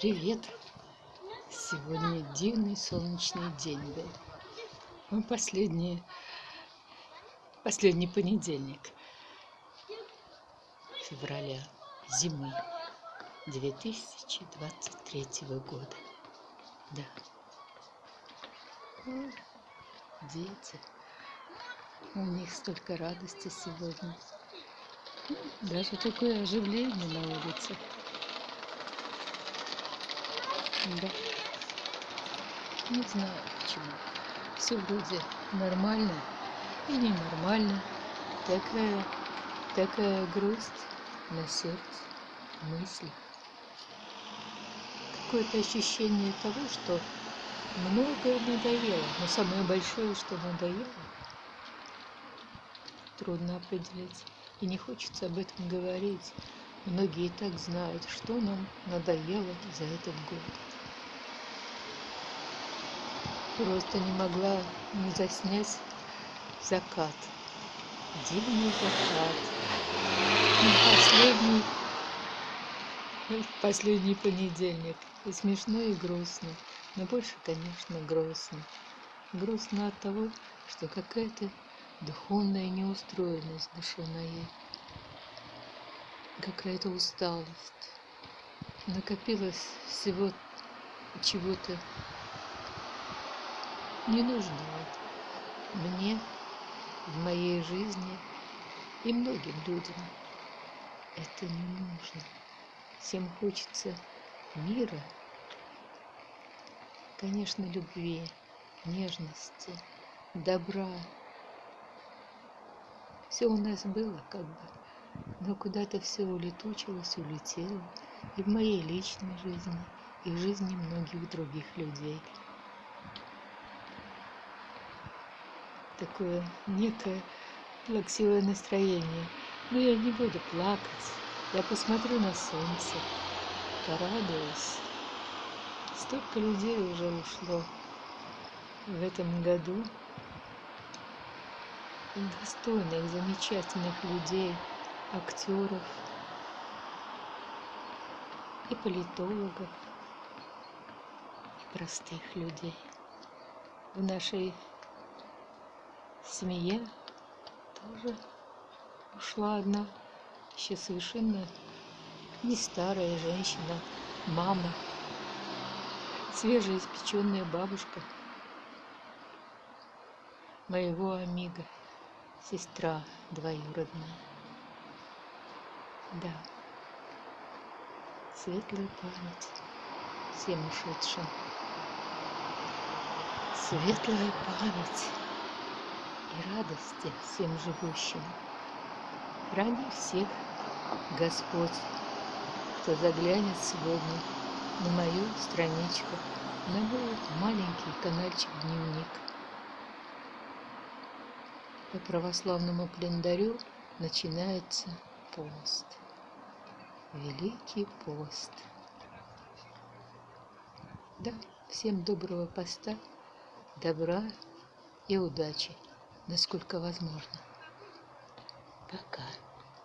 Привет! Сегодня дивный солнечный день был. Ну, последний, последний понедельник февраля зимы 2023 года. Да. Дети. У них столько радости сегодня. Даже такое оживление на улице. Да. Не знаю почему. Все вроде нормально и ненормально. Такая, такая грусть на сердце, мысли. Какое-то ощущение того, что многое надоело. Но самое большое, что надоело, трудно определить. И не хочется об этом говорить. Многие и так знают, что нам надоело за этот год. Просто не могла не заснять закат. Дивный закат. Последний, последний понедельник. И смешно, и грустно. Но больше, конечно, грустно. Грустно от того, что какая-то духовная неустроенность души моей. Какая-то усталость. Накопилось всего чего-то ненужного мне в моей жизни и многим людям. Это не нужно. Всем хочется мира, конечно, любви, нежности, добра. Все у нас было как бы, но куда-то все улетучилось, улетело и в моей личной жизни, и в жизни многих других людей. такое некое плаксивое настроение. Но я не буду плакать. Я посмотрю на солнце, порадуюсь. Столько людей уже ушло в этом году. Достойных, замечательных людей, актеров и политологов, и простых людей. В нашей семье тоже ушла одна, еще совершенно не старая женщина, мама, свежеиспеченная бабушка моего амиго, сестра двоюродная. Да, светлая память всем ушедшим. Светлая память и радости всем живущим. Храни всех Господь, кто заглянет сегодня на мою страничку, на мой маленький каналчик дневник. По православному календарю начинается пост. Великий пост. Да, всем доброго поста, добра и удачи насколько возможно. Пока.